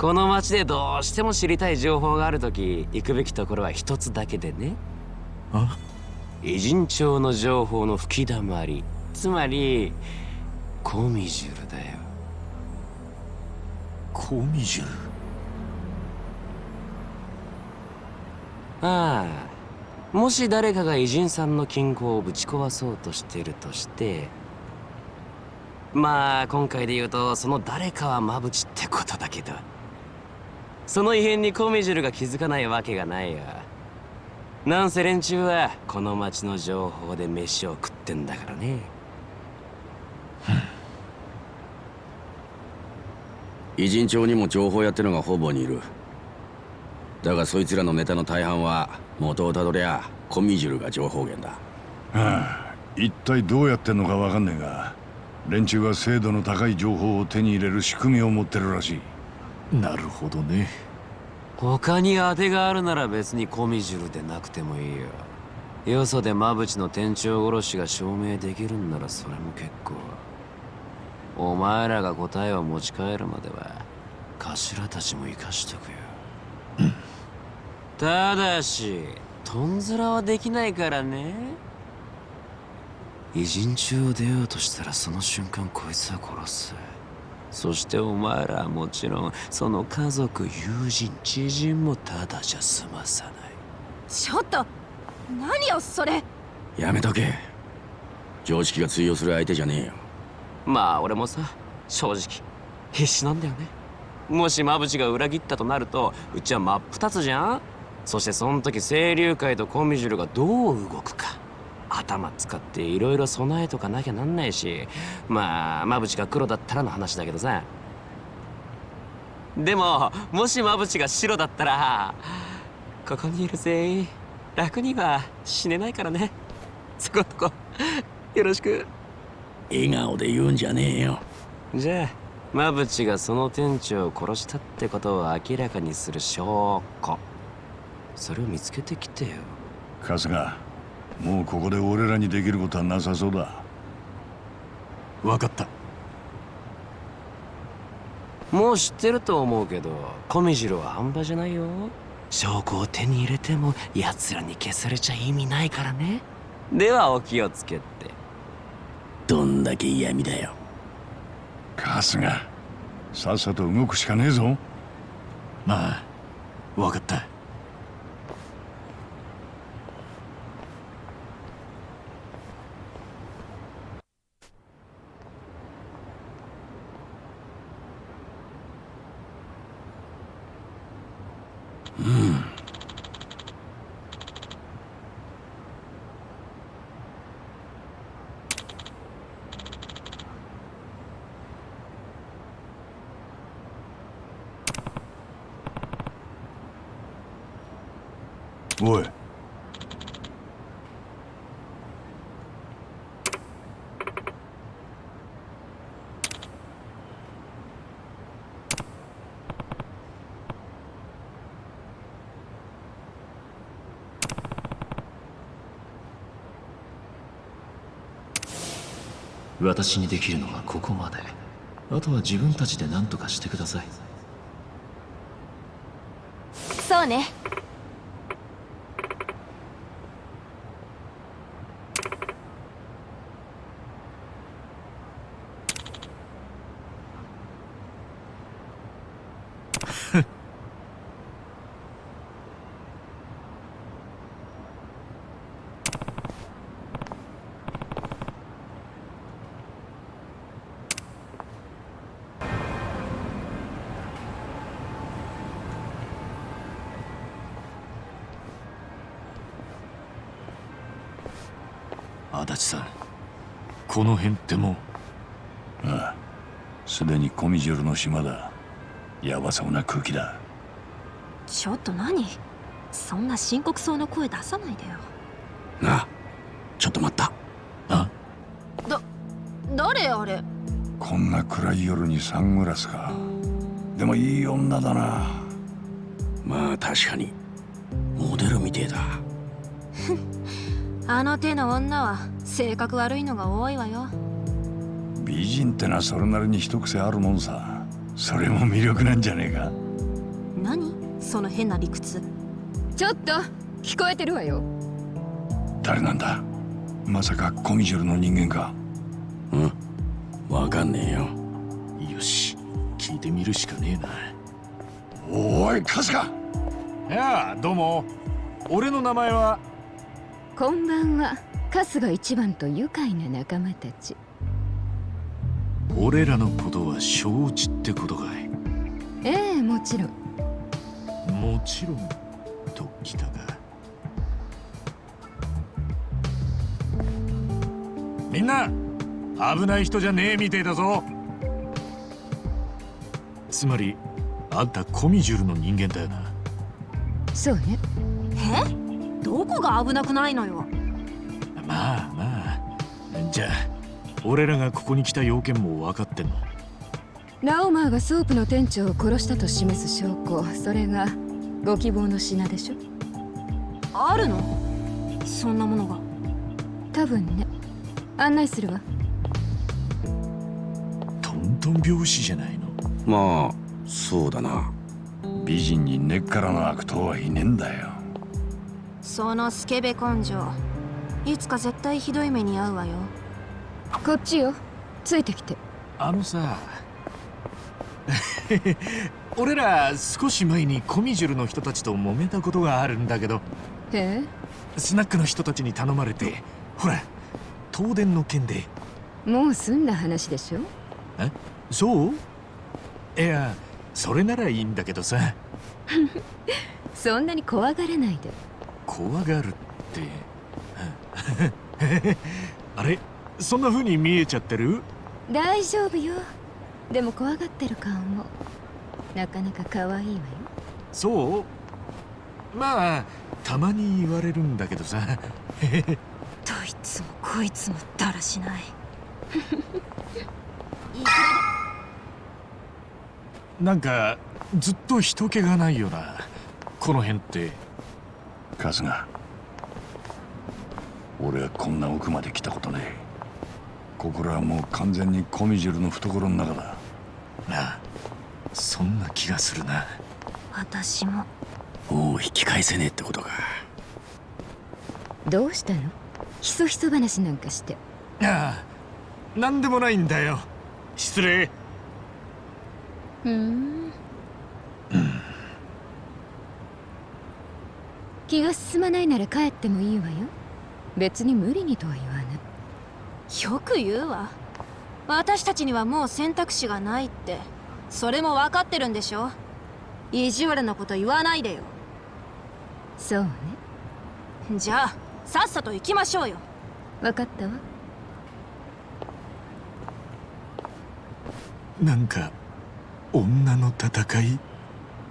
この町でどうしても知りたい情報があるとき行くべきところは一つだけでね。あ？偉人帳の情報の吹きだまり。つまりコミジュルだよ。コミジュル？ああ。もし誰かが偉人さんの金庫をぶち壊そうとしてるとしてまあ今回で言うとその誰かはマブチってことだけどその異変にコミジュルが気づかないわけがないよ。なんせ連中はこの町の情報で飯を食ってんだからね。偉人帳にも情報屋ってのがほぼにいる。だがそいつらのネタの大半は元をたどりゃコミジュルが情報源だ。はあ一体どうやってんのかわかんねえが連中は精度の高い情報を手に入れる仕組みを持ってるらしいなるほどね。他に当てがあるなら別にコミジュルでなくてもいいよ。よそでマブチの店長殺しが証明できるんならそれも結構。お前らが答えを持ち帰るまでは頭たちも生かしとくよ、ただしとんずらはできないからね。偉人中を出ようとしたらその瞬間こいつは殺す。そしてお前らはもちろんその家族友人知人もただじゃ済まさない。ちょっと何よそれ。やめとけ。常識が通用する相手じゃねえよ。まあ俺もさ正直必死なんだよね。もしマブチが裏切ったとなるとうちは真っ二つじゃん。そしてその時清流会とコミジュルがどう動くか頭使っていろいろ備えとかなきゃなんないしまあマブチが黒だったらの話だけどさ。でももしマブチが白だったらここにいる全員楽には死ねないからね。そこんとこよろしく。笑顔で言うんじゃねえよ。じゃあマブチがその店長を殺したってことを明らかにする証拠。それを見つけてきてよ。春日もうここで俺らにできることはなさそうだ。分かった。もう知ってると思うけどコミジルは半端じゃないよ。証拠を手に入れても奴らに消されちゃ意味ないからね。ではお気をつけて。どんだけ嫌味だよ。春日さっさと動くしかねえぞ。まあ分かったおい私にできるのはここまで。あとは自分たちで何とかしてください。そうね足立さんこの辺ってもああすでにコミジュルの島だ。ヤバそうな空気だ。ちょっと何？そんな深刻そうな声出さないでよ。なあちょっと待った。あ？だ誰あれ？こんな暗い夜にサングラスか。でもいい女だな。まあ確かに。モデルみてえだ あの手の女は性格悪いのが多いわよ。美人ってのはそれなりに一癖あるもんさ。それも魅力なんじゃねえか。何？その変な理屈。ちょっと聞こえてるわよ。誰なんだ？まさかコミジュルの人間か。うん。わかんねえよ。よし聞いてみるしかねえな。おい春日。いやあどうも。俺の名前はこんばんは。春日一番と愉快な仲間たち。俺らのことは承知ってことかい？ええもちろん。もちろんときたか。みんな危ない人じゃねえみてえだぞ。つまりあんたコミジュルの人間だよな。そうね。え？どこが危なくないのよ。まあまあ。じゃあ俺らがここに来た要件も分かってんの？ラオマーがソープの店長を殺したと示す証拠。それがご希望の品でしょ？あるの？そんなものが。多分ね。案内するわ。トントン拍子じゃないの？まあそうだな。美人に根っからの悪党はいねえんだよそのスケベ根性。いつか絶対ひどい目に遭うわよ。こっちよ。ついてきて。あのさ。俺ら少し前にコミジュルの人たちと揉めたことがあるんだけど。え？スナックの人たちに頼まれてほら東電の件で。えもう済んだ話でしょ？そう？いやそれならいいんだけどさ。そんなに怖がらないで怖がるって。あれ？そんな風に見えちゃってる？大丈夫よ。でも怖がってる顔も。なかなか可愛いわよ。そう？まあたまに言われるんだけどさ。どいつもこいつもだらしない。なんかずっと人気がないよな。この辺って春日俺はこんな奥まで来たことねえ。ここらはもう完全にコミジュルの懐の中だ。なあそんな気がするな。私も。もう引き返せねえってことか。どうしたの？ひそひそ話なんかして。ああなんでもないんだよ。失礼。ふーん気が進まないなら帰ってもいいわよ。別に無理にとは言わないよく言うわ。私たちにはもう選択肢がないって。それも分かってるんでしょ。意地悪なこと言わないでよ。そうね。じゃあさっさと行きましょうよ。分かったわ。なんか女の戦い？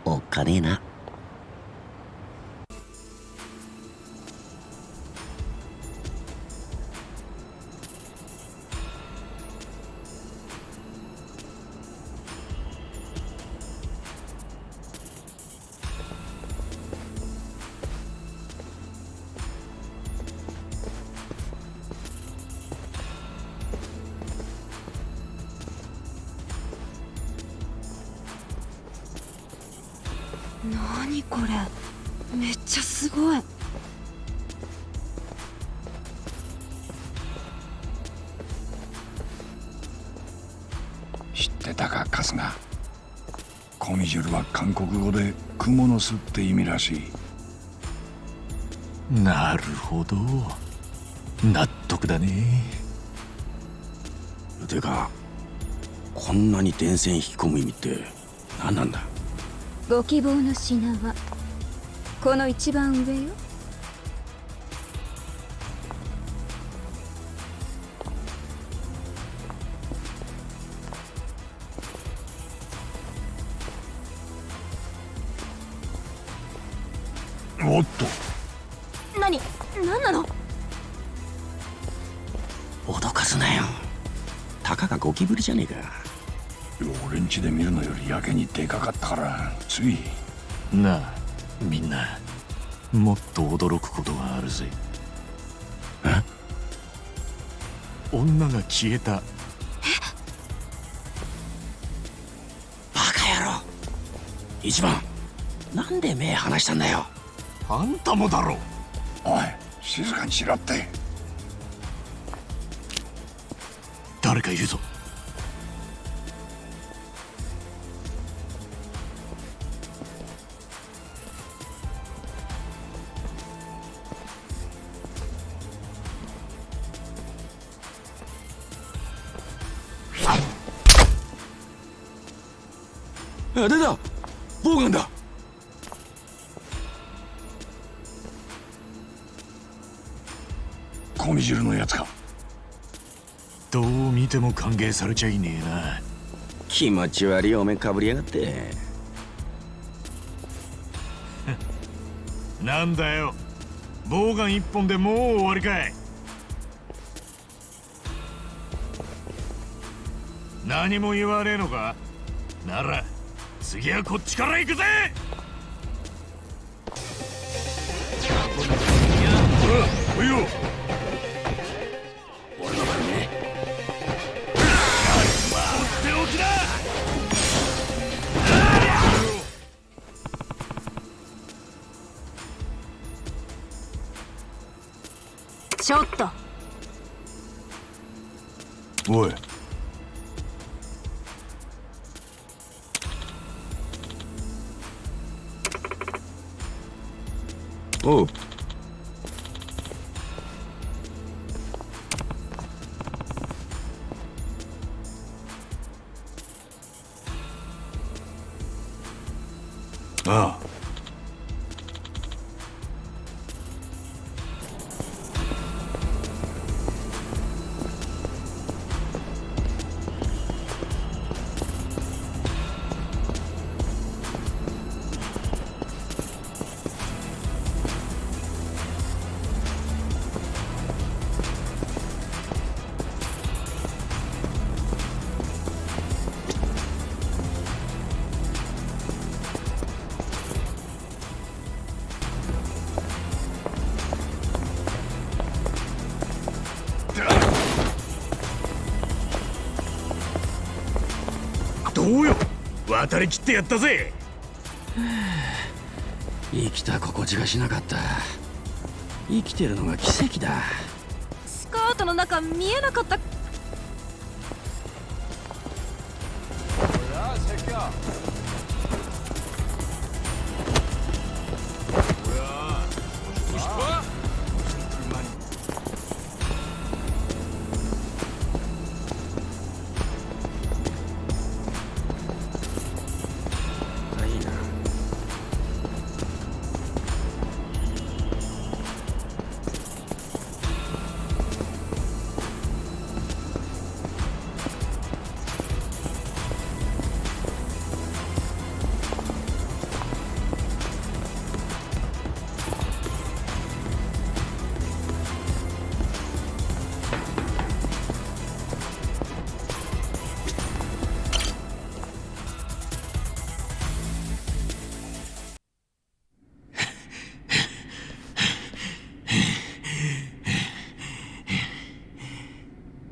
おっかねえな蜘蛛の巣って意味らしい。なるほど。納得だね。てかこんなに電線引き込む意味って何なんだ？ご希望の品はこの一番上よかがゴキブリじゃねえか。俺ん家で見るのよりやけにでかかったからつい。なあみんな。もっと驚くことがあるぜ。女が消えた。バカ野郎。一番。なんで目離したんだよ。あんたもだろ。おい静かにしろって。誰かいるぞあ出た。ボウガンだ。コミジルのやつか。どう見ても歓迎されちゃいねえな。気持ち悪いお面かぶりやがって。なんだよ。ボウガン一本でもう終わりかい。何も言わねえのか？なら次はこっちから行くぜ！ちょっとおいおう渡りきってやったぜ。生きた心地がしなかった。生きてるのが奇跡だ。スカートの中見えなかった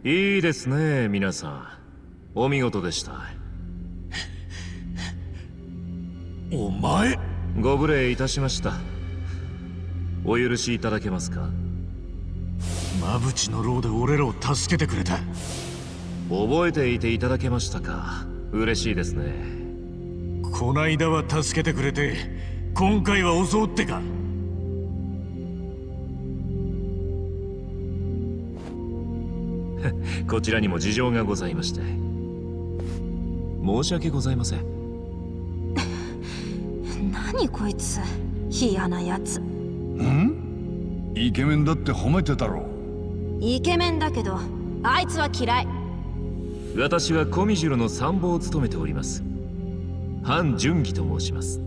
いいですね皆さん。お見事でした。お前？ご無礼いたしました。お許しいただけますか？馬淵の牢で俺らを助けてくれた。覚えていていただけましたか？嬉しいですね。こないだは助けてくれて今回は襲うってかこちらにも事情がございまして。申し訳ございません。何こいつ。嫌なやつ。ん？イケメンだって褒めてたろ。イケメンだけどあいつは嫌い。私はコミジュロの参謀を務めております。范純義と申します。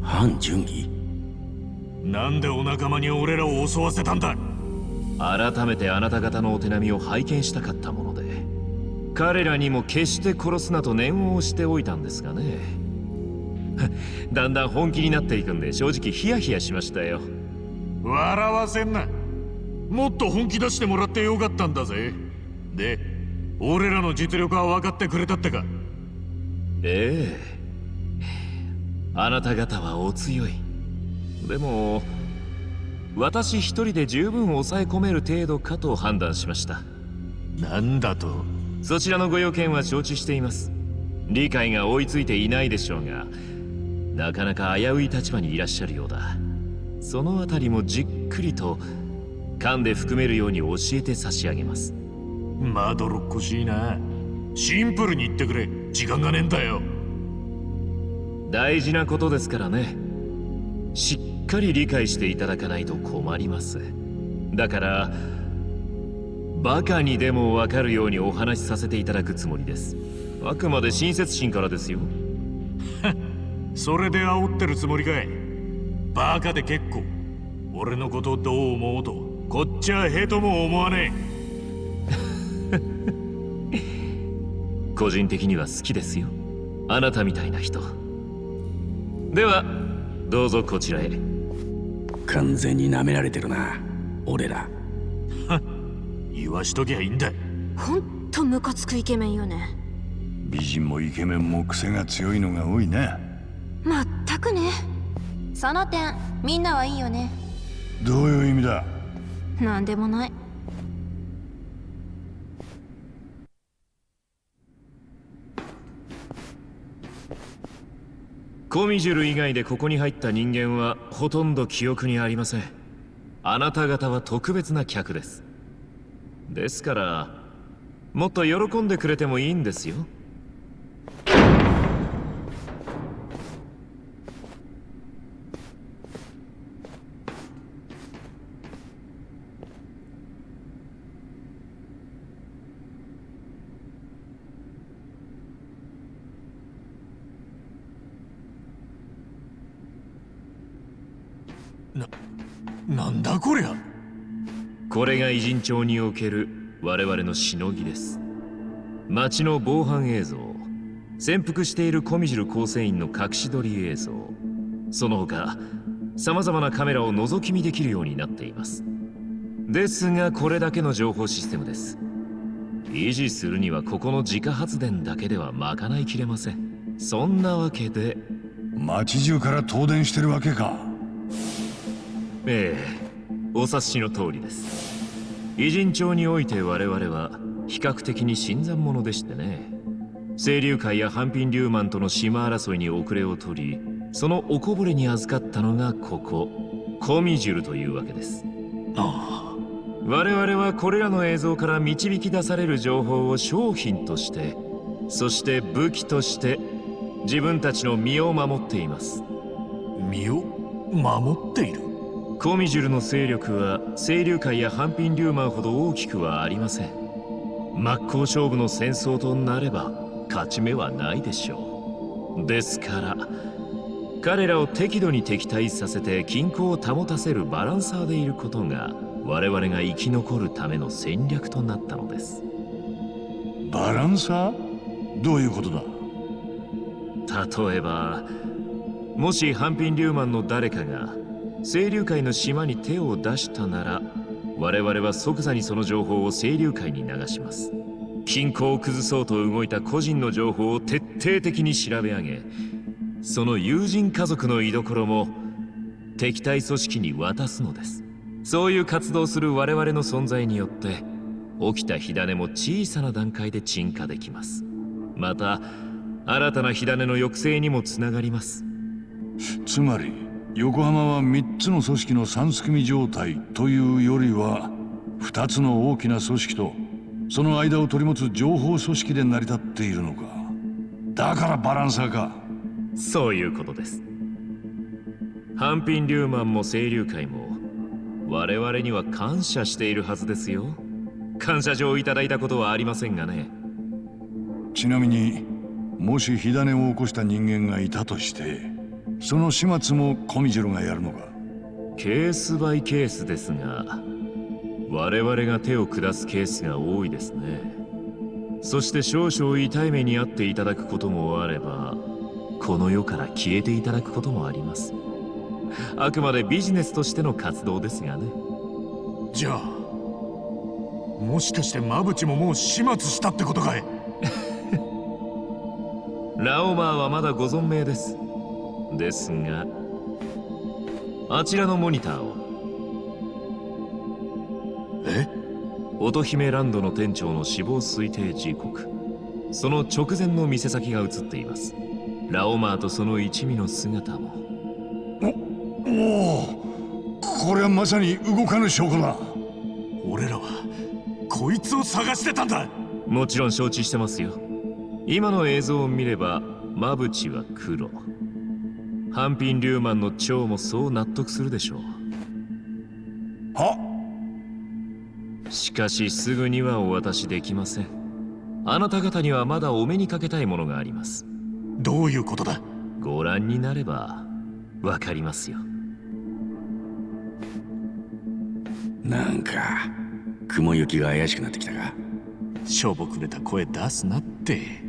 反順義なんでお仲間に俺らを襲わせたんだ？改めてあなた方のお手並みを拝見したかったもので彼らにも決して殺すなと念を押しておいたんですがね。だんだん本気になっていくんで正直ヒヤヒヤしましたよ。笑わせんな。もっと本気出してもらってよかったんだぜ。で俺らの実力は分かってくれたってか？ええ。あなた方はお強い。でも私一人で十分抑え込める程度かと判断しました。なんだと？そちらのご用件は承知しています。理解が追いついていないでしょうがなかなか危うい立場にいらっしゃるようだ。そのあたりもじっくりと噛んで含めるように教えて差し上げます。まどろっこしいな。シンプルに言ってくれ。時間がねえんだよ。大事なことですからね。しっかり理解していただかないと困ります。だからバカにでもわかるようにお話しさせていただくつもりです。あくまで親切心からですよ。それで煽ってるつもりかい。バカで結構。俺のことどう思おうとこっちはへとも思わねえ。個人的には好きですよ。あなたみたいな人。ではどうぞこちらへ完全に舐められてるな俺ら。言わしときゃいいんだ。ほんとムカつくイケメンよね。美人もイケメンも癖が強いのが多いねまったくね。その点みんなはいいよね。どういう意味だ？なんでもないコミジュル以外でここに入った人間はほとんど記憶にありません。あなた方は特別な客です。ですからもっと喜んでくれてもいいんですよななんだこりゃこれが偉人町における我々のしのぎです。街の防犯映像潜伏しているコミジル構成員の隠し撮り映像その他様々なカメラを覗き見できるようになっています。ですがこれだけの情報システムです。維持するにはここの自家発電だけでは賄いきれません。そんなわけで街中から東電してるわけか。ええお察しの通りです偉人町において我々は比較的に新参者でしてね。清流会や半品流マンとの島争いに遅れを取りそのおこぼれに預かったのがここコミジュルというわけです。ああ我々はこれらの映像から導き出される情報を商品としてそして武器として自分たちの身を守っています。身を守っている？コミジュルの勢力は清流会や半品流マンほど大きくはありません。真っ向勝負の戦争となれば勝ち目はないでしょう。ですから彼らを適度に敵対させて均衡を保たせるバランサーでいることが我々が生き残るための戦略となったのです。バランサー？どういうことだ？例えばもし半品流マンの誰かが清流会の島に手を出したなら我々は即座にその情報を清流会に流します。均衡を崩そうと動いた個人の情報を徹底的に調べ上げその友人家族の居所も敵対組織に渡すのです。そういう活動する我々の存在によって起きた火種も小さな段階で鎮火できます。また新たな火種の抑制にもつながります。つまり横浜は3つの組織の三すくみ状態というよりは2つの大きな組織とその間を取り持つ情報組織で成り立っているのか。だからバランサーか。そういうことです。半品流マンも清流会も我々には感謝しているはずですよ。感謝状をいただいたことはありませんがね。ちなみにもし火種を起こした人間がいたとしてその始末もコミジュルがやるのか？ケースバイケースですが我々が手を下すケースが多いですね。そして少々痛い目に遭っていただくこともあればこの世から消えていただくこともあります。あくまでビジネスとしての活動ですがね。じゃあもしかしてマブチももう始末したってことかい？ラオマーはまだご存命ですですがあちらのモニターをえ？乙姫ランドの店長の死亡推定時刻。その直前の店先が映っています。ラオマーとその一味の姿も。おおこれはまさに動かぬ証拠だ。俺らはこいつを探してたんだ。もちろん承知してますよ。今の映像を見ればまぶちは黒ハンピン・リューマンの蝶もそう納得するでしょう。は？しかしすぐにはお渡しできません。あなた方にはまだお目にかけたいものがあります。どういうことだ？ご覧になればわかりますよ。なんか雲行きが怪しくなってきたか？しょぼくれた声出すなって。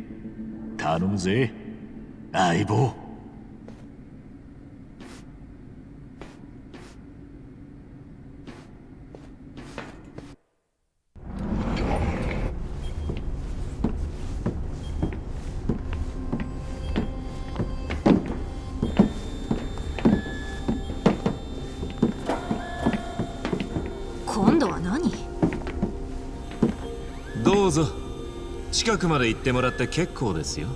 頼むぜ。相棒近くまで行ってもらって結構ですよ。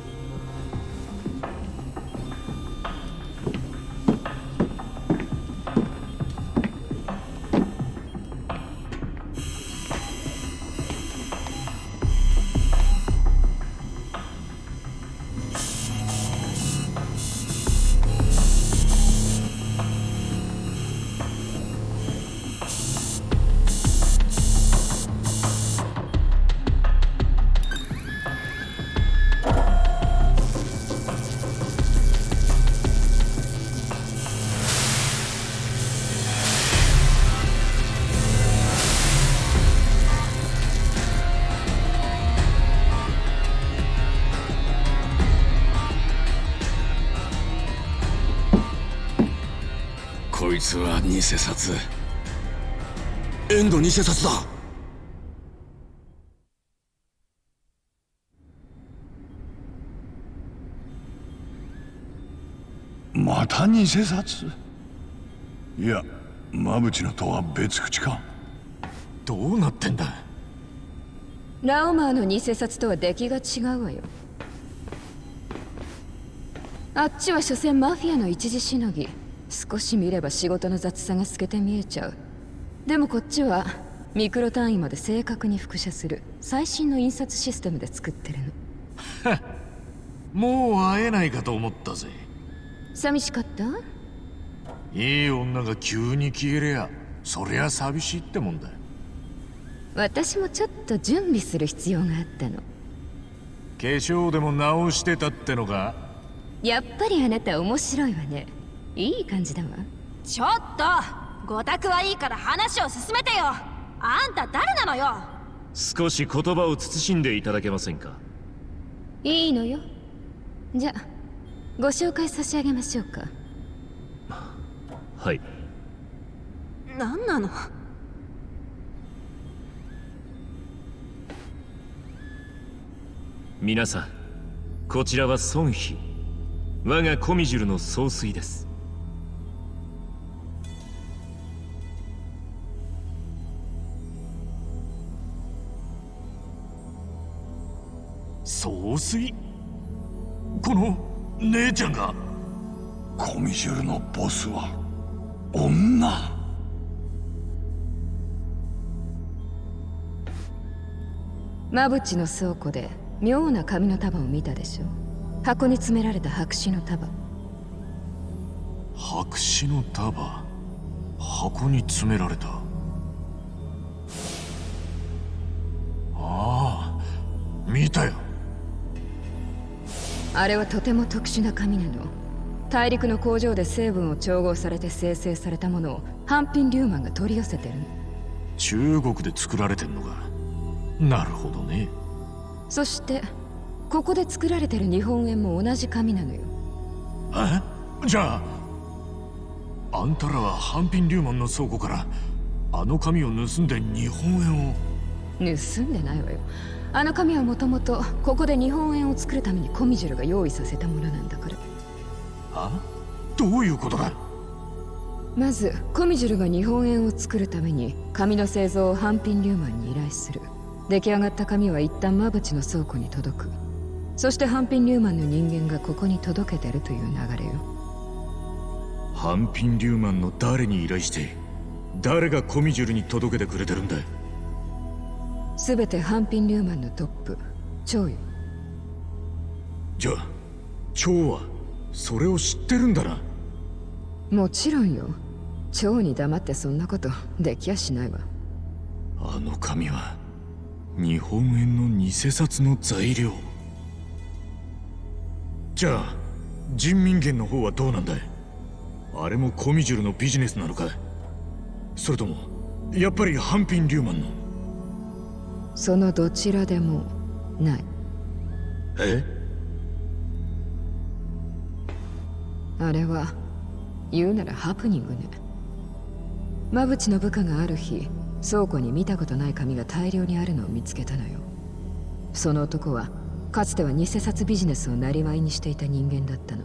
偽札。エンド偽札だ。また偽札？いや馬淵のとは別口か。どうなってんだ？ラオマーの偽札とは出来が違うわよ。あっちは所詮マフィアの一時しのぎ少し見れば仕事の雑さが透けて見えちゃう。でもこっちはミクロ単位まで正確に複写する。最新の印刷システムで作ってるの。もう会えないかと思ったぜ。寂しかった？いい女が急に消えりゃそりゃ寂しいってもんだ私もちょっと準備する必要があったの。化粧でも直してたってのか？やっぱりあなた面白いわねいい感じだわ。ちょっとごたくはいいから話を進めてよ。あんた誰なのよ？少し言葉を慎んでいただけませんか？いいのよ。じゃあご紹介差し上げましょうか。はい。何なの？皆さんこちらは孫妃。我がコミジュルの総帥です総帥？この姉ちゃんが？コミジュルのボスは女。マブチの倉庫で妙な紙の束を見たでしょ箱に詰められた白紙の束。白紙の束？箱に詰められた？ああ見たよあれはとても特殊な紙なの。大陸の工場で成分を調合されて生成されたものをハンピン・リューマンが取り寄せてる。の中国で作られてんのか。なるほどね。そしてここで作られてる日本円も同じ紙なのよ。え？じゃああんたらはハンピン・リューマンの倉庫からあの紙を盗んで日本円を。盗んでないわよあの紙はもともとここで日本円を作るためにコミジュルが用意させたものなんだから。あどういうことだ？まずコミジュルが日本円を作るために紙の製造をハンピン・リューマンに依頼する。出来上がった紙は一旦マブチの倉庫に届く。そしてハンピン・リューマンの人間がここに届けてるという流れよ。ハンピン・リューマンの誰に依頼して誰がコミジュルに届けてくれてるんだ全てハンピン・リューマンのトップ蝶よ。じゃあ蝶はそれを知ってるんだな。もちろんよ。蝶に黙ってそんなことできやしないわ。あの紙は日本円の偽札の材料。じゃあ人民元の方はどうなんだい？あれもコミジュルのビジネスなのかそれともやっぱりハンピン・リューマンの？そのどちらでもない。え？あれは言うならハプニングね。馬淵の部下がある日倉庫に見たことない紙が大量にあるのを見つけたのよ。その男はかつては偽札ビジネスを生業にしていた人間だったの。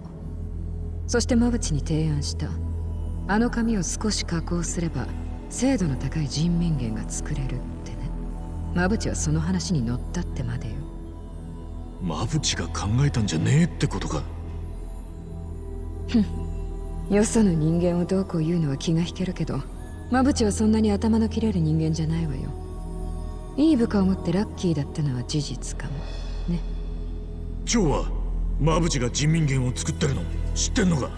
そして馬淵に提案した。あの紙を少し加工すれば精度の高い人民元が作れる。ってね馬淵はその話に乗ったってまでよ。マブチが考えたんじゃねえってことか。よその人間をどうこう言うのは気が引けるけど馬淵はそんなに頭の切れる人間じゃないわよ。いい部下を持ってラッキーだったのは事実かも。ね。蝶はマブチが人民元を作ってるの知ってんのか？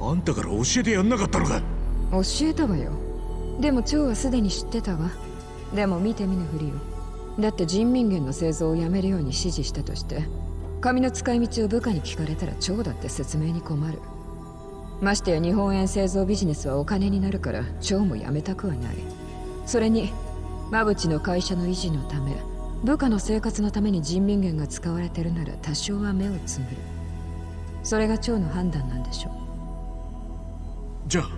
あんたから教えてやんなかったのか？教えたわよ。でも蝶はすでに知ってたわでも見て見ぬふりよ。だって人民元の製造をやめるように指示したとして紙の使い道を部下に聞かれたら蝶だって説明に困る。ましてや日本円製造ビジネスはお金になるから蝶もやめたくはない。それに馬淵の会社の維持のため部下の生活のために人民元が使われてるなら多少は目をつむる。それが蝶の判断なんでしょう。じゃあ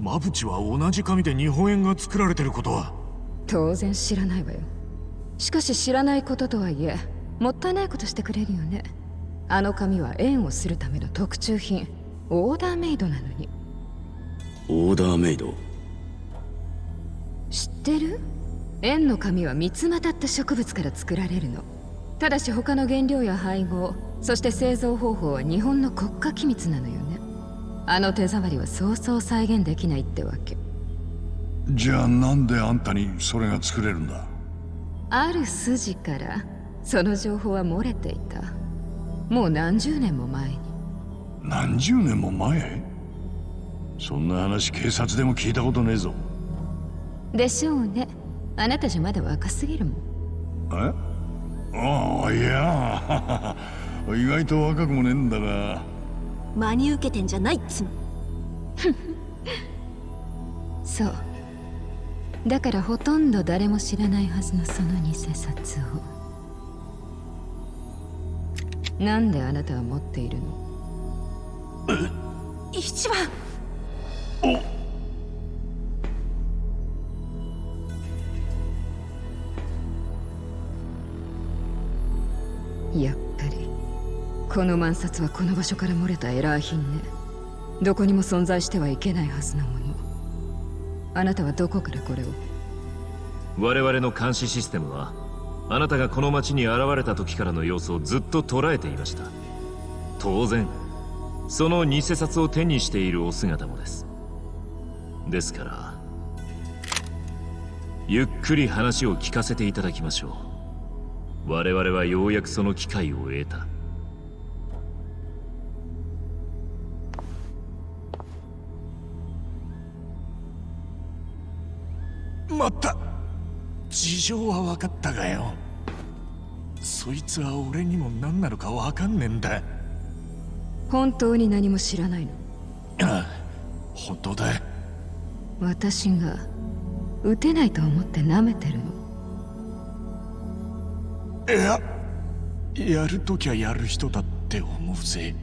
マブチは同じ紙で日本円が作られてることは？当然知らないわよ。しかし知らないこととはいえもったいないことしてくれるよね。あの紙は円をするための特注品。オーダーメイドなのに。オーダーメイド？知ってる？円の紙は三つまたった植物から作られるの。ただし他の原料や配合そして製造方法は日本の国家機密なのよね。あの手触りはそうそう再現できないってわけじゃあなんであんたにそれが作れるんだ？ある筋からその情報は漏れていた。もう何十年も前に。何十年も前？そんな話警察でも聞いたことねえぞ。でしょうね。あなたじゃまだ若すぎるもん。え？ああいや。意外と若くもねえんだが真に受けてんじゃないっつも そうだからほとんど誰も知らないはずのその偽札を。なんであなたは持っているの？一番。やっぱりこの万札はこの場所から漏れたエラー品ね。どこにも存在してはいけないはずのものあなたはどこからこれを？我々の監視システムはあなたがこの町に現れた時からの様子をずっと捉えていました。当然その偽札を手にしているお姿もです。ですからゆっくり話を聞かせていただきましょう。我々はようやくその機会を得た。まった。事情は分かったがよ。そいつは俺にも何なのか分かんねえんだ。本当に何も知らないの？ああ本当だ。私が撃てないと思って舐めてるの？いややるときはやる人だって思うぜ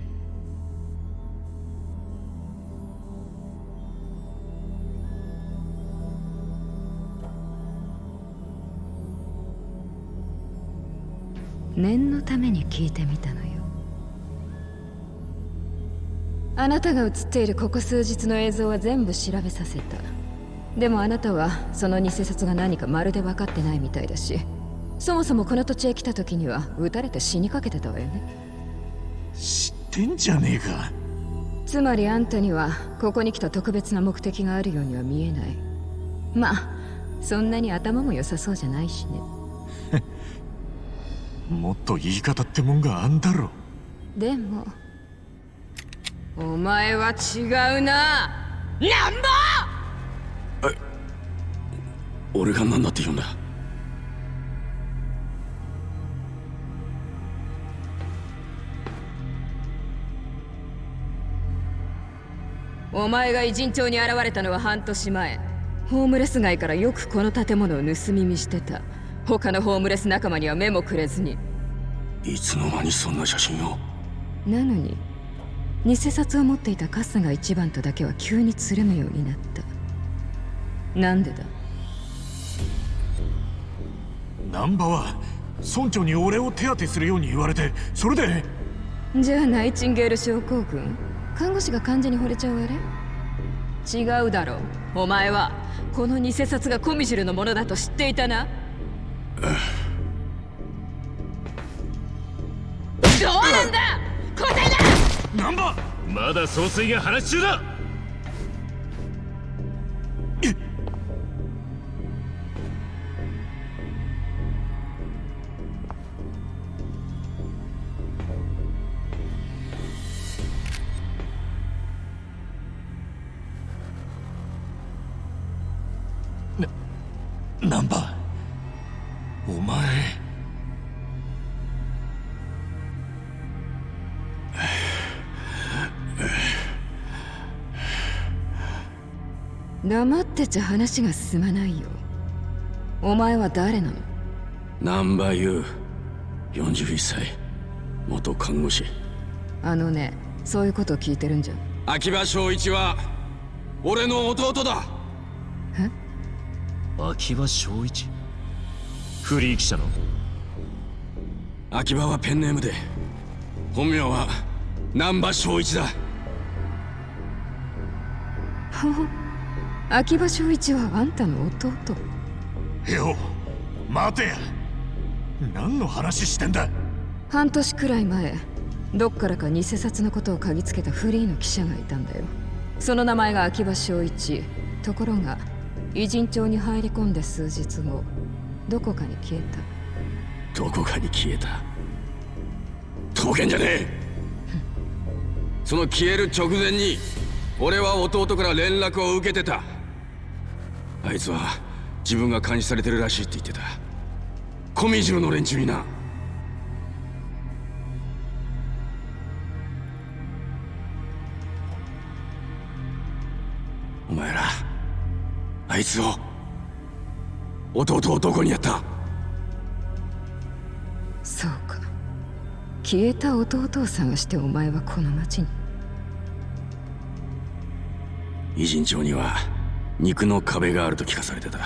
念のために聞いてみたのよ。あなたが映っているここ数日の映像は全部調べさせた。でもあなたはその偽札が何かまるで分かってないみたいだし。そもそもこの土地へ来た時には撃たれて死にかけてたわよね。知ってんじゃねえか。つまりあんたにはここに来た特別な目的があるようには見えない。まあそんなに頭も良さそうじゃないしね もっと言い方ってもんがあんだろ。でもお前は違うな。なんぼ！俺が何だって言うんだ？お前が偉人町に現れたのは半年前。ホームレス街からよくこの建物を盗み見してた他のホームレス仲間には目もくれずに。いつの間にそんな写真を？なのに偽札を持っていたカスが一番とだけは急につるむようになった。なんでだ？難波は村長に俺を手当てするように言われてそれで？じゃあナイチンゲール症候群？看護師が患者に惚れちゃうあれ？違うだろう。お前はこの偽札がコミジュルのものだと知っていたな？どうなんだ？答えだ！難波まだ総帥が話し中だ！黙ってちゃ話が進まないよ。お前は誰なの？難波優41歳。元看護師。あのねそういうことを聞いてるんじゃ秋葉正一は俺の弟だ。秋葉正一？フリー記者の。秋葉はペンネームで。本名は難波正一だ 秋葉正一はあんたの弟。よ待てや。何の話してんだ。半年くらい前どっからか偽札のことを嗅ぎつけたフリーの記者がいたんだよ。その名前が秋葉正一。ところが偉人町に入り込んで数日後どこかに消えた。どこかに消えた。当然じゃねえ。その消える直前に俺は弟から連絡を受けてたあいつは自分が監視されてるらしいって言ってた。コミジュルの連中にな。お前らあいつを弟をどこにやった？そうか。消えた弟を探してお前はこの町に。偉人町には肉の壁があると聞かされてた。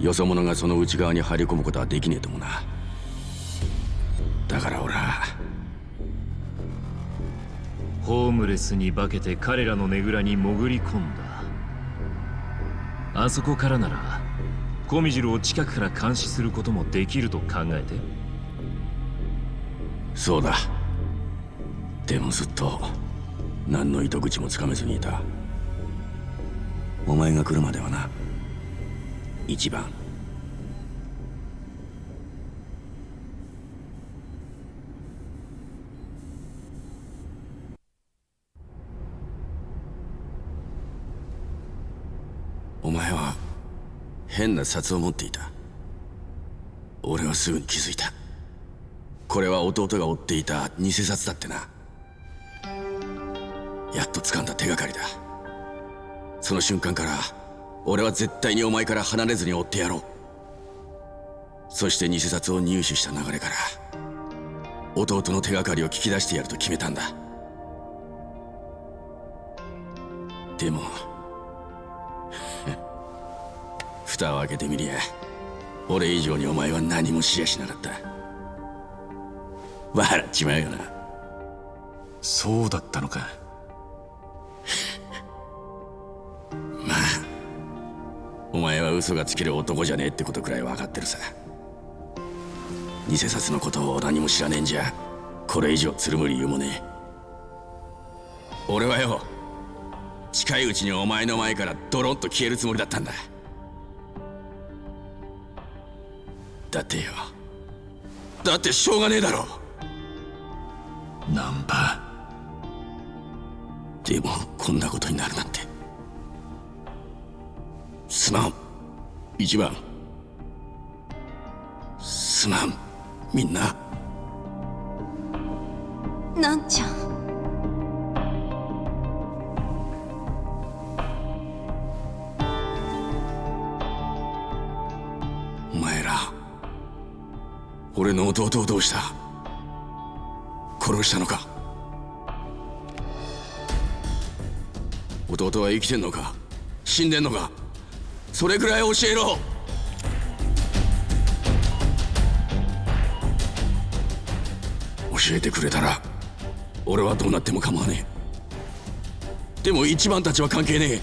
よそ者がその内側に入り込むことはできねえともな。だから俺は。ホームレスに化けて彼らのねぐらに潜り込んだ。あそこからならコミジルを近くから監視することもできると考えて。そうだ。でもずっと何の糸口もつかめずにいたお前が来るまではな一番。お前は変な札を持っていた。俺はすぐに気づいた。これは弟が追っていた偽札だってな。やっと掴んだ手がかりだ。その瞬間から俺は絶対にお前から離れずに追ってやろう。そして偽札を入手した流れから弟の手がかりを聞き出してやると決めたんだ。でも 蓋を開けてみりゃ俺以上にお前は何も知りゃしなかった。笑っちまうよな。そうだったのか。お前は嘘がつける男じゃねえってことくらい分かってるさ。偽札のことを何も知らねえんじゃこれ以上つるむ理由もねえ。俺はよ近いうちにお前の前からドロンと消えるつもりだったんだ。だってよだってしょうがねえだろ。ナンバーでもこんなことになるなんて。すまん。一番。すまん。みんな。なんちゃん。お前ら。俺の弟をどうした？殺したのか？弟は生きてんのか？死んでんのか？それくらい教えろ。教えてくれたら俺はどうなっても構わねえ。でも一番たちは関係ねえ。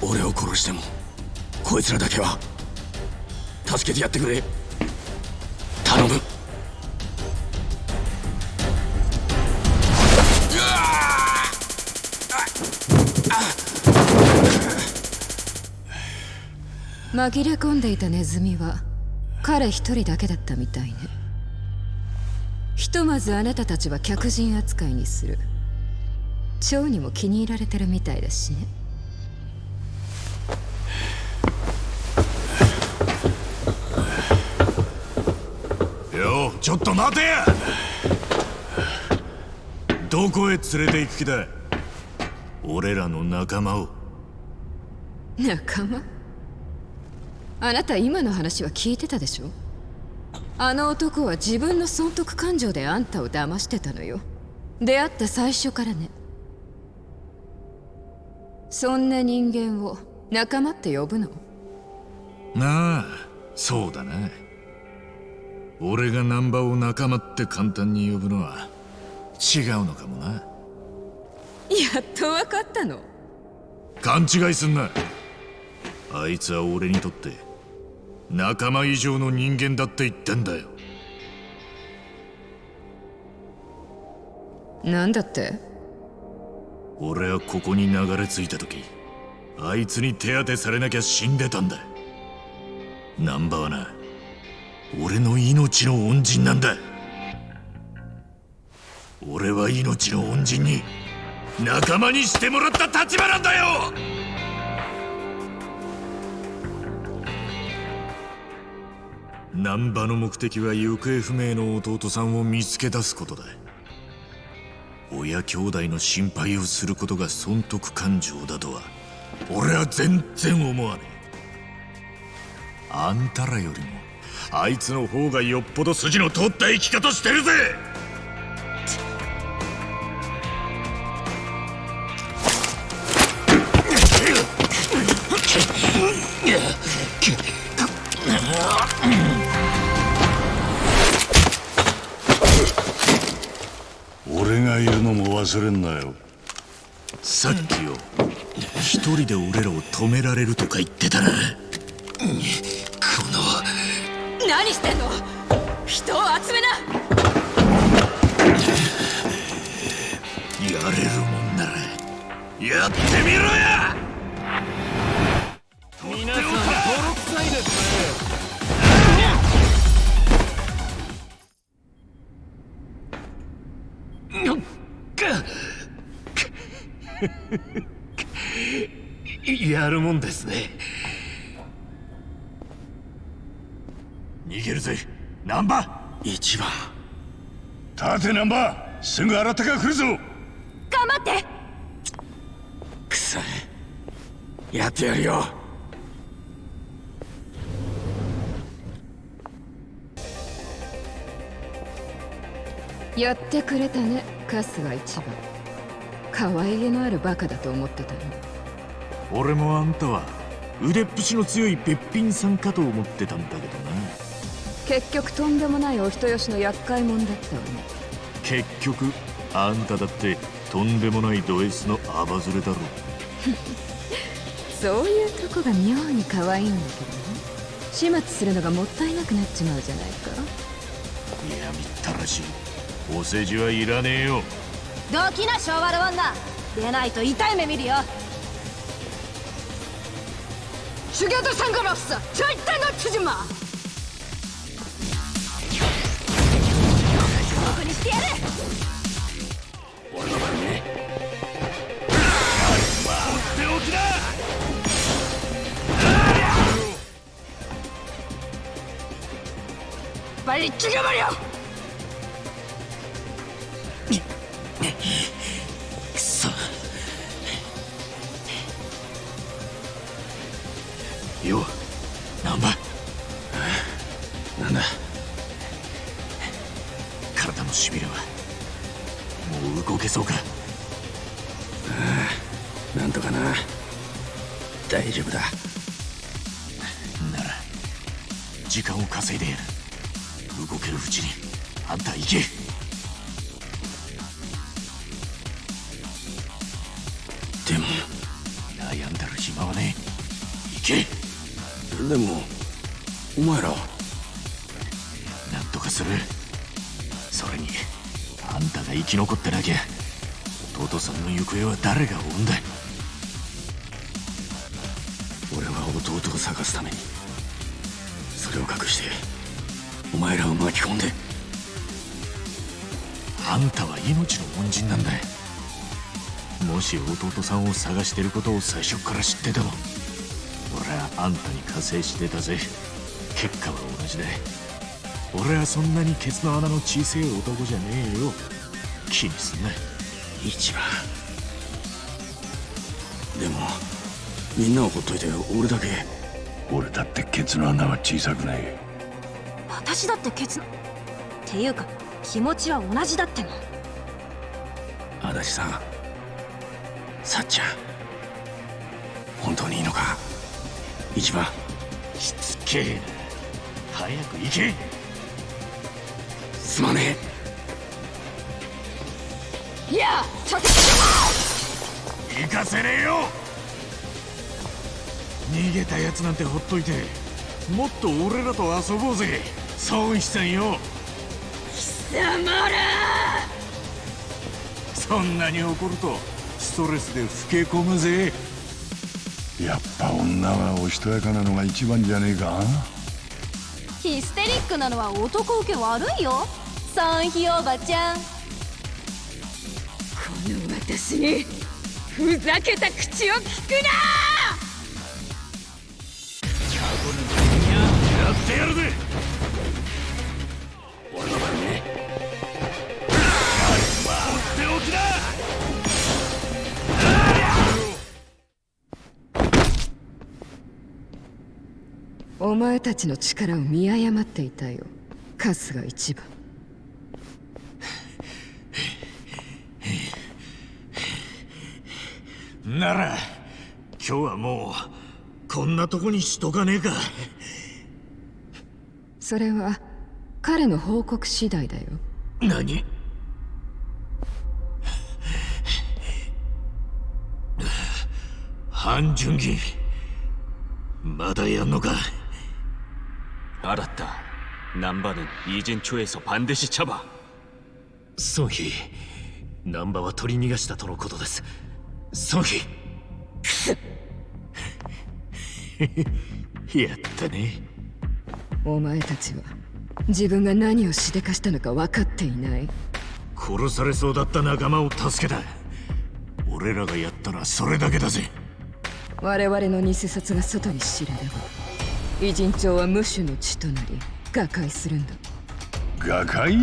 俺を殺してもこいつらだけは助けてやってくれ。紛れ込んでいたネズミは彼一人だけだったみたいね。ひとまずあなたたちは客人扱いにする。蝶にも気に入られてるみたいだしね。よちょっと待て！やどこへ連れて行く気だ俺らの仲間を。仲間？あなた今の話は聞いてたでしょ？あの男は自分の損得感情であんたを騙してたのよ。出会った最初からね。そんな人間を仲間って呼ぶの？なあそうだな。俺が難波を仲間って簡単に呼ぶのは違うのかもな。やっと分かったの。勘違いすんな。あいつは俺にとって仲間以上の人間だって言ってんだよ。なんだって？俺はここに流れ着いた時あいつに手当てされなきゃ死んでたんだ難波はな俺の命の恩人なんだ俺は命の恩人に仲間にしてもらった立場なんだよ難波の目的は行方不明の弟さんを見つけ出すことだ。親兄弟の心配をすることが損得感情だとは俺は全然思わねえ。あんたらよりもあいつの方がよっぽど筋の通った生き方してるぜ！忘れんなよ。さっきよ。一人で俺らを止められるとか言ってたな。この。何してんの？人を集めな。やれるもんならやってみろや。皆さん泥臭いですね やるもんですね。逃げるぜ。難波一番。立てナンバー。すぐ新手が来るぞ。頑張って。くさいやってやるよ。やってくれたね。春日一番可愛げのあるバカだと思ってたの俺もあんたは腕っぷしの強いべっぴんさんかと思ってたんだけどな。結局とんでもないお人よしの厄介者だったわね。結局あんただってとんでもないド S のアバズレだろ そういうとこが妙に可愛いんだけどね。始末するのがもったいなくなっちまうじゃないか。いやみったらしい。お世辞はいらねえよどきな昭和の女出ないと痛い目見るよ죽여도상관없어절대놓치지마僕にしてやる俺の番ね手おきだ빨리죽여버려 弟さんを探してることを最初から知ってても俺はあんたに加勢してたぜ。結果は同じだ俺はそんなにケツの穴の小せえ男じゃねえよ。気にすんな。一番。でもみんなをほっといて俺だけ。俺だってケツの穴は小さくない。私だってケツのっていうか気持ちは同じだっての。足立さんさっちゃん本当にいいのか？一番。しつけえ。な早く行け。すまねいやちょっと。行かせねえよ。逃げたやつなんてほっといてもっと俺らと遊ぼうぜ。孫一さんよ。そんなに怒るとストレスで老け込むぜ。やっぱ女はおしとやかなのが一番じゃねえか。ヒステリックなのは男受け悪いよ。サンヒおばちゃん。この私にふざけた口を聞くなお前たちの力を見誤っていたよ。春日一番。なら今日はもうこんなとこにしとかねえか。それは彼の報告次第だよ。何？半純義まだやんのか？ 알았다. 남바는 이젠 초에서 반드시 잡아. ソンヒ難波は取り逃がしたとのことですソンヒやったねお前たちは自分が何をしでかしたのか分かっていない殺されそうだった仲間を助けた俺らがやったらそれだけだぜ我々の偽札が外に知れれば 偉人帳は無種の地となり瓦解するんだ。瓦解？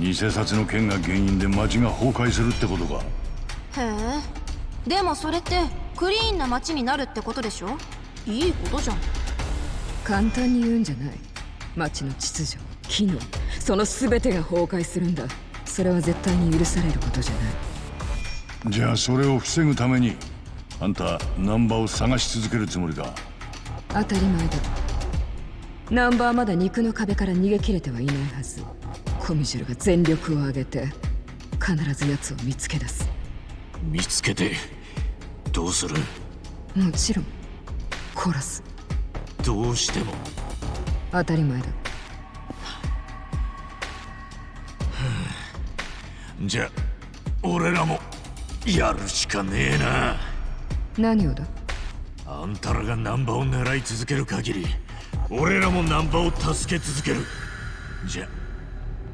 偽札の件が原因で町が崩壊するってことか。へえ。でもそれってクリーンな街になるってことでしょ？いいことじゃん。簡単に言うんじゃない。町の秩序機能。その全てが崩壊するんだ。それは絶対に許されることじゃない。じゃあそれを防ぐためにあんたナンバーを探し続けるつもりか？当たり前だ。ナンバーまだ肉の壁から逃げ切れてはいないはず。コミジュルが全力を挙げて必ず奴を見つけ出す。見つけてどうする？もちろん殺す。どうしても。当たり前だ。じゃ俺らもやるしかねえな。何をだ？あんたらがナンバを狙い続ける限り俺らもナンバを助け続ける。じゃ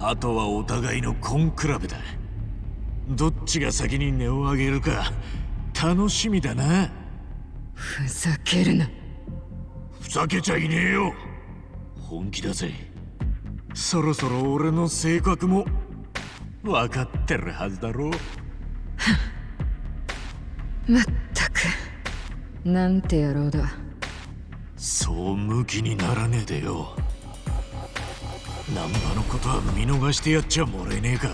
あとはお互いの根比べだ。どっちが先に値を上げるか楽しみだな。ふざけるな。ふざけちゃいねえよ。本気だぜ。そろそろ俺の性格も分かってるはずだろ。まったくなんて野郎だ。そう向きにならねえでよ。ナンバのことは見逃してやっちゃもらえねえか。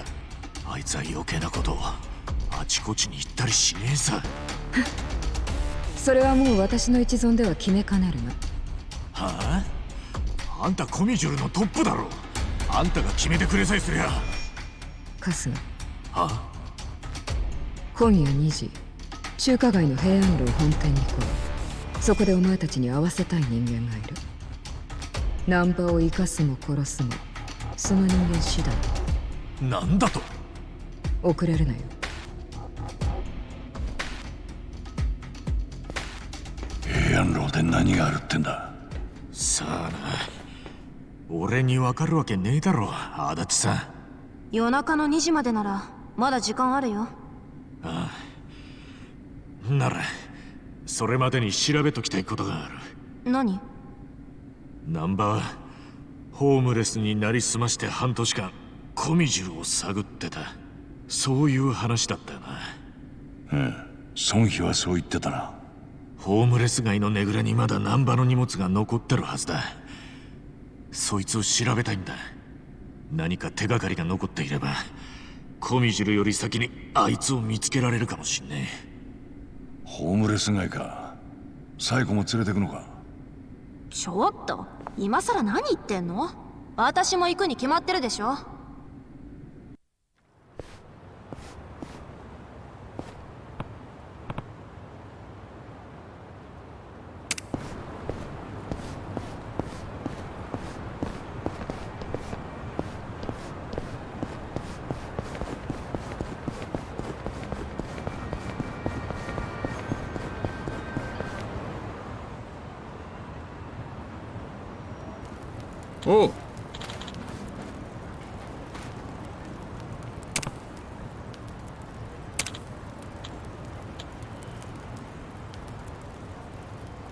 あいつは余計なことあちこちに行ったりしねえさ。それはもう私の一存では決めかねるなはあ？あんたコミジュルのトップだろ。あんたが決めてくれさえすりゃ。春日は今夜2時中華街の平安楼本店に来い。そこでお前たちに会わせたい人間がいる。ナンパを生かすも殺すもその人間次第。なんだと？遅れるなよ。平安楼で何があるってんだ？さあな。俺にわかるわけねえだろ足立さん。夜中の2時までならまだ時間あるよならそれまでに調べときたいことがある。何？ナンバはホームレスになりすまして半年間コミジュルを探ってた。そういう話だったよな。うん孫妃はそう言ってたな。ホームレス街のねぐらにまだナンバの荷物が残ってるはずだ。そいつを調べたいんだ。何か手がかりが残っていればコミジュルより先にあいつを見つけられるかもしんねホームレス街か。サイコも連れてくのか。ちょっと今さら何言ってんの？私も行くに決まってるでしょ。おう。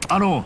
あの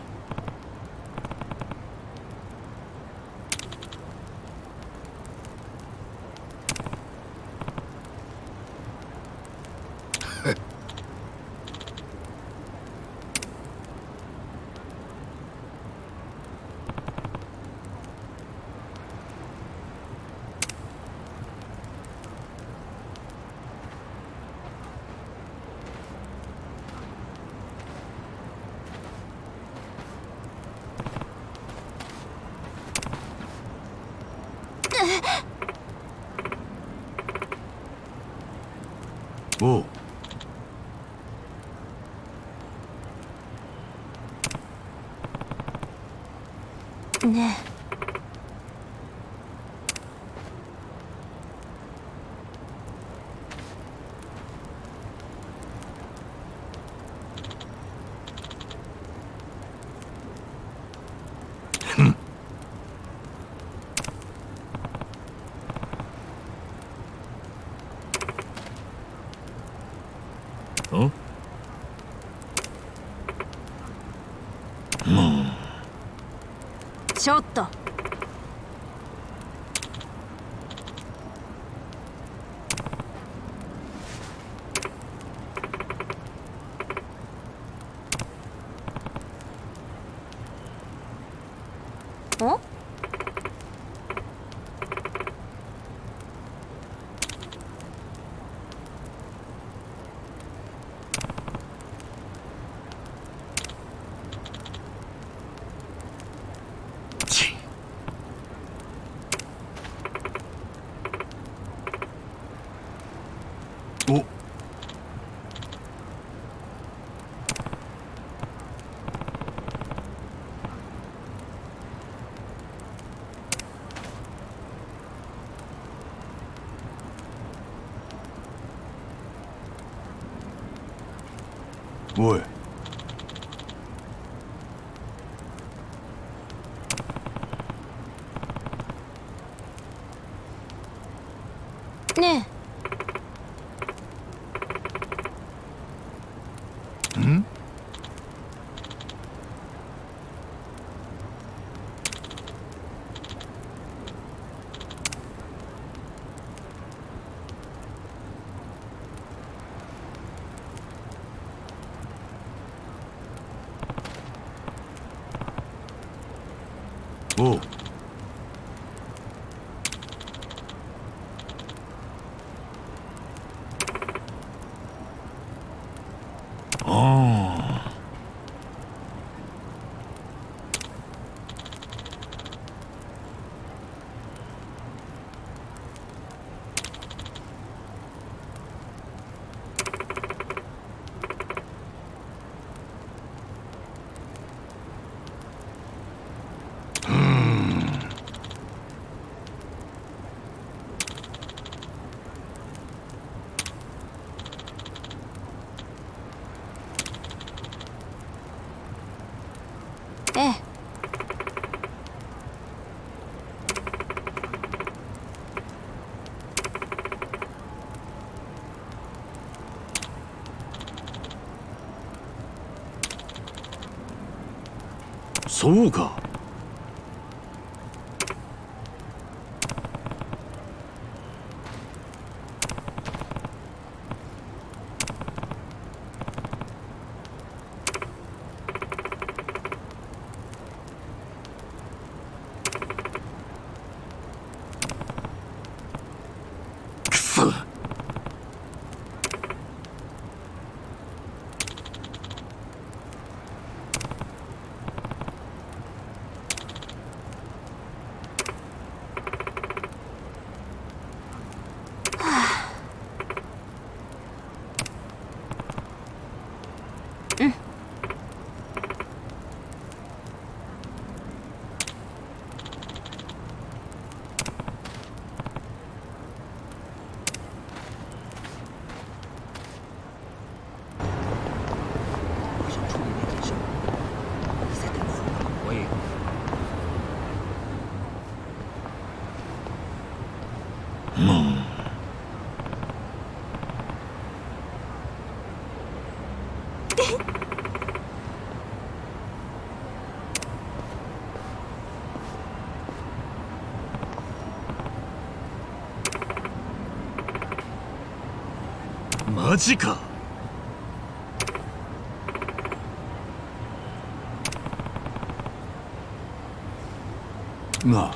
おうねちょっとおいそうかくそ マジかな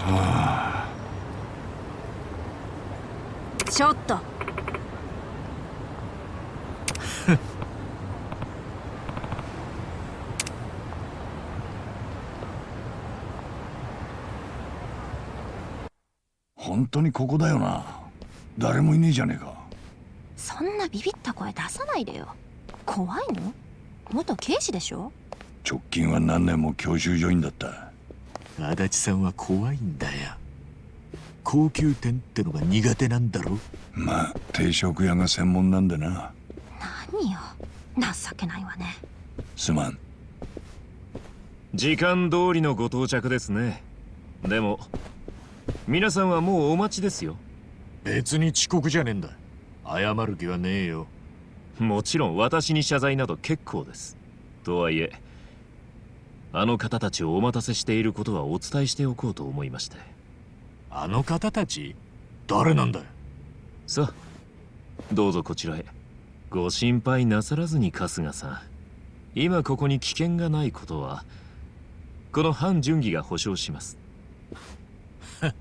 あちょっと本当にここだよな。誰もいねえじゃねえか。そんなビビった声出さないでよ。怖いの？元刑事でしょ？直近は何年も教習所員だった。足立さんは怖いんだ。よ高級店ってのが苦手なんだろまあ定食屋が専門なんでな。何よ。情けないわね。すまん。時間通りのご到着ですね。でも皆さんはもうお待ちですよ。別に遅刻じゃねえんだ。謝る気はねえよ。もちろん私に謝罪など結構です。とはいえあの方たちをお待たせしていることはお伝えしておこうと思いましてあの方たち誰なんだよ？さあどうぞこちらへ。ご心配なさらずに春日さん。今ここに危険がないことはこの反順義が保証します。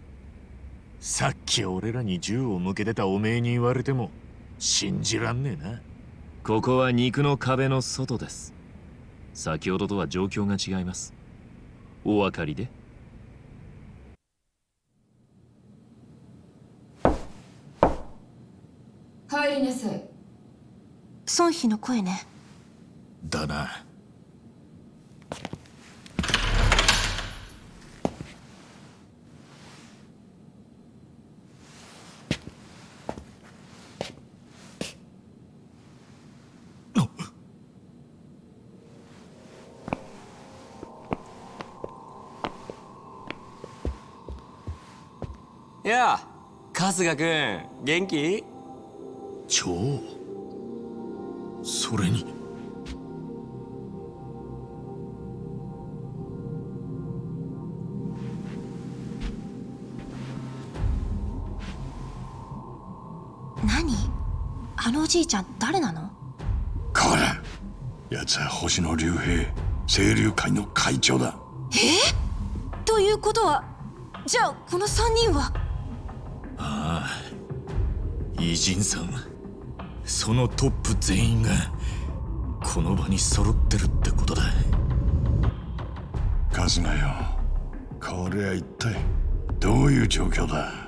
さっき俺らに銃を向けてたおめえに言われても信じらんねえな。ここは肉の壁の外です。先ほどとは状況が違います。お分かりで？いなさい孫妃の声ね。だな。やあ春日君元気？蝶それに。何？あのおじいちゃん誰なの？こら奴は星野竜兵清流会の会長だ。ということはじゃあこの3人は？偉人さんそのトップ全員がこの場に揃ってるってことだ。カズナよ。これは一体どういう状況だ？